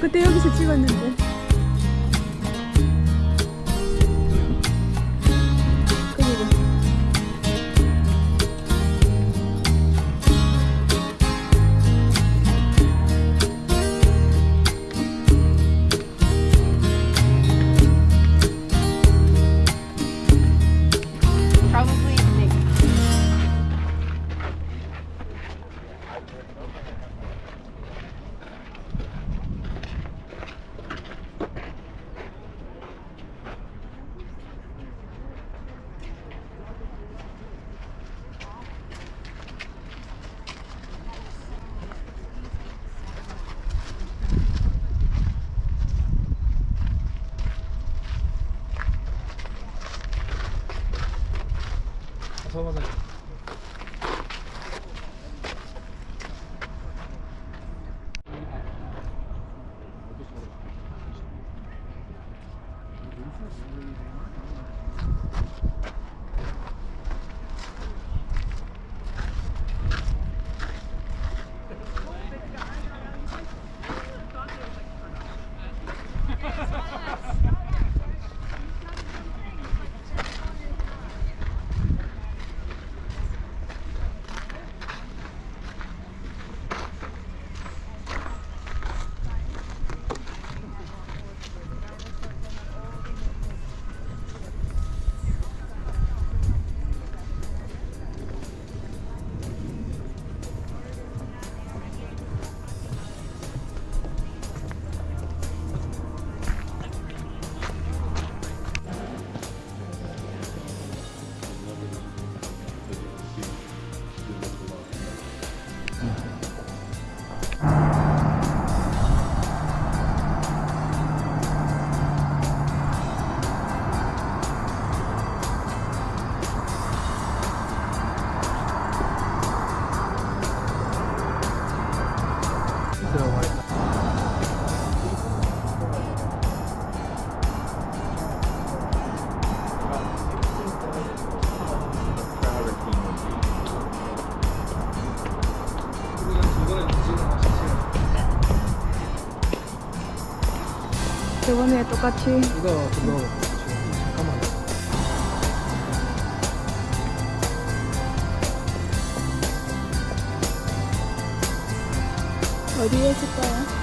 그때 여기서 찍었는데. 들 저번에 똑같이 이거 좀 넣어. 잠깐만. 어디에 쓸까요?